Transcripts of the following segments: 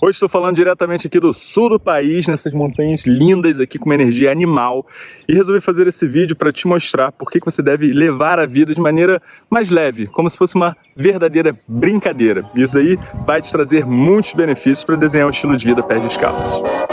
Hoje estou falando diretamente aqui do sul do país, nessas montanhas lindas aqui com uma energia animal e resolvi fazer esse vídeo para te mostrar por que você deve levar a vida de maneira mais leve, como se fosse uma verdadeira brincadeira. Isso daí vai te trazer muitos benefícios para desenhar um estilo de vida pés descalços.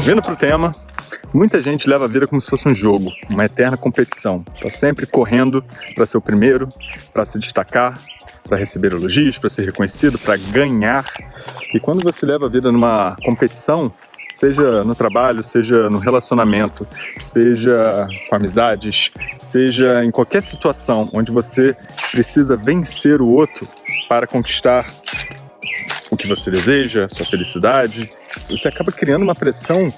Vindo para o tema, muita gente leva a vida como se fosse um jogo, uma eterna competição. Está sempre correndo para ser o primeiro, para se destacar, para receber elogios, para ser reconhecido, para ganhar. E quando você leva a vida numa competição, seja no trabalho, seja no relacionamento, seja com amizades, seja em qualquer situação onde você precisa vencer o outro para conquistar que você deseja, sua felicidade, você acaba criando uma pressão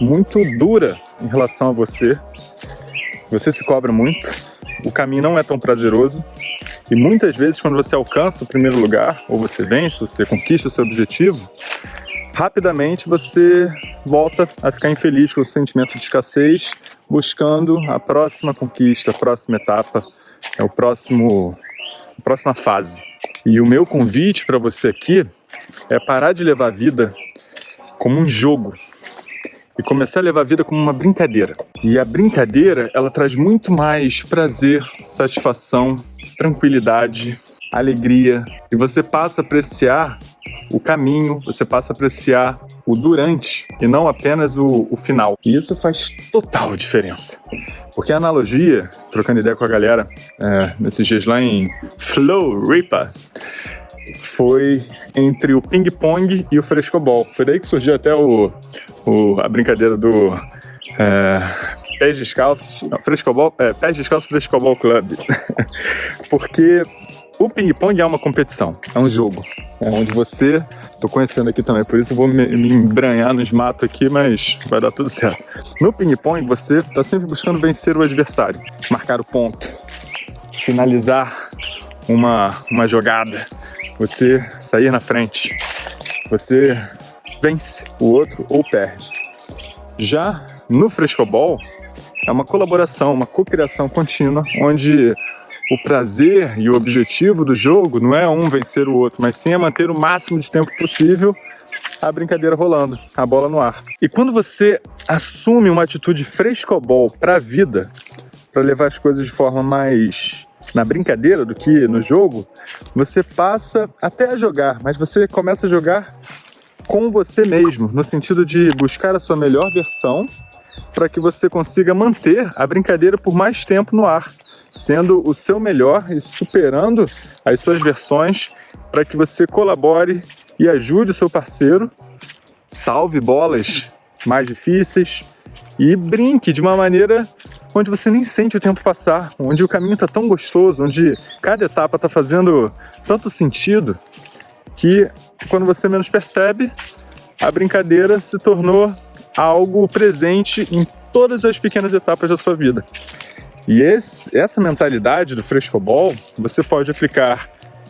muito dura em relação a você. Você se cobra muito, o caminho não é tão prazeroso e muitas vezes quando você alcança o primeiro lugar, ou você vence, você conquista o seu objetivo, rapidamente você volta a ficar infeliz com o sentimento de escassez, buscando a próxima conquista, a próxima etapa, é o próximo, a próxima fase. E o meu convite para você aqui é parar de levar a vida como um jogo e começar a levar a vida como uma brincadeira. E a brincadeira, ela traz muito mais prazer, satisfação, tranquilidade, alegria. E você passa a apreciar o caminho, você passa a apreciar o durante e não apenas o, o final. E isso faz total diferença. Porque a analogia, trocando ideia com a galera é, nesses dias lá em Flow Ripa, foi entre o ping-pong e o frescobol. Foi daí que surgiu até o, o a brincadeira do é, pés descalços, frescobol, é, pés descalços frescobol club. Porque o ping-pong é uma competição, é um jogo, é onde você, tô conhecendo aqui também, por isso eu vou me, me embranhar nos matos aqui, mas vai dar tudo certo. No ping-pong você tá sempre buscando vencer o adversário, marcar o ponto, finalizar uma, uma jogada, você sair na frente, você vence o outro ou perde. Já no frescobol, é uma colaboração, uma cocriação contínua, onde o prazer e o objetivo do jogo não é um vencer o outro, mas sim é manter o máximo de tempo possível a brincadeira rolando, a bola no ar. E quando você assume uma atitude frescobol para a vida, para levar as coisas de forma mais na brincadeira do que no jogo, você passa até a jogar, mas você começa a jogar com você mesmo, no sentido de buscar a sua melhor versão para que você consiga manter a brincadeira por mais tempo no ar, sendo o seu melhor e superando as suas versões para que você colabore e ajude o seu parceiro, salve bolas mais difíceis e brinque de uma maneira onde você nem sente o tempo passar, onde o caminho está tão gostoso, onde cada etapa está fazendo tanto sentido que quando você menos percebe, a brincadeira se tornou algo presente em todas as pequenas etapas da sua vida. E esse, essa mentalidade do frescobol você pode aplicar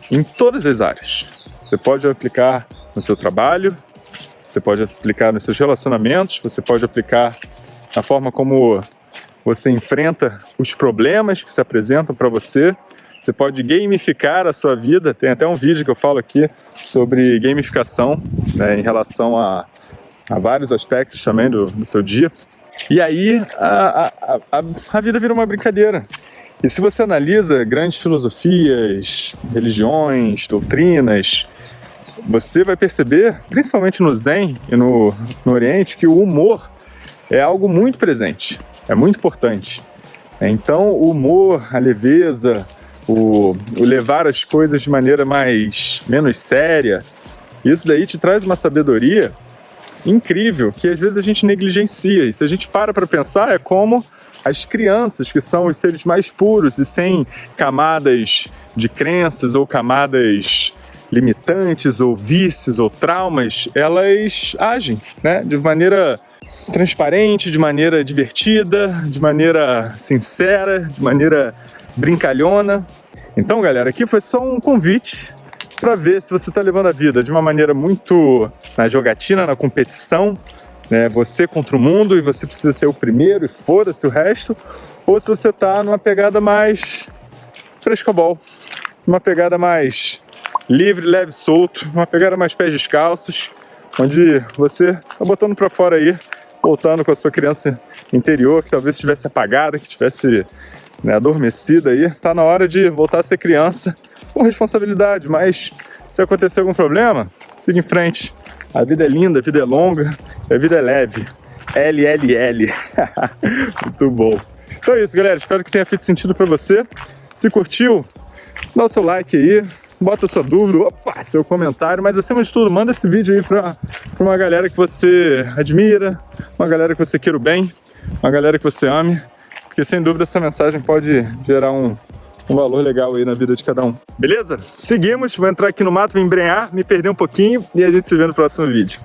em todas as áreas. Você pode aplicar no seu trabalho, você pode aplicar nos seus relacionamentos, você pode aplicar na forma como você enfrenta os problemas que se apresentam para você, você pode gamificar a sua vida, tem até um vídeo que eu falo aqui sobre gamificação né, em relação a, a vários aspectos também do, do seu dia. E aí a, a, a, vida vira uma brincadeira. E se você analisa grandes filosofias, religiões, doutrinas, você vai perceber, principalmente no Zen e no, no Oriente, que o humor é algo muito presente é muito importante. Então, o humor, a leveza, o, o levar as coisas de maneira mais menos séria, isso daí te traz uma sabedoria incrível que às vezes a gente negligencia. E se a gente para para pensar, é como as crianças, que são os seres mais puros e sem camadas de crenças ou camadas limitantes ou vícios ou traumas, elas agem né, de maneira transparente, de maneira divertida, de maneira sincera, de maneira brincalhona. Então, galera, aqui foi só um convite para ver se você está levando a vida de uma maneira muito na jogatina, na competição, né? Você contra o mundo e você precisa ser o primeiro e foda-se o resto, ou se você está numa pegada mais frescobol, uma pegada mais livre, leve, solto, uma pegada mais pés descalços, onde você está botando para fora aí, voltando com a sua criança interior, que talvez estivesse apagada, que estivesse né, adormecida aí, tá na hora de voltar a ser criança com responsabilidade, mas se acontecer algum problema, siga em frente. A vida é linda, a vida é longa, a vida é leve. LLL. Muito bom. Então é isso, galera. Espero que tenha feito sentido para você. Se curtiu, dá o seu like aí, bota sua dúvida, opa, seu comentário, mas acima de tudo, manda esse vídeo aí para uma galera que você admira, uma galera que você queira o bem, uma galera que você ame, porque sem dúvida essa mensagem pode gerar um, um valor legal aí na vida de cada um. Beleza? Seguimos, vou entrar aqui no mato, me embrenhar, me perder um pouquinho e a gente se vê no próximo vídeo.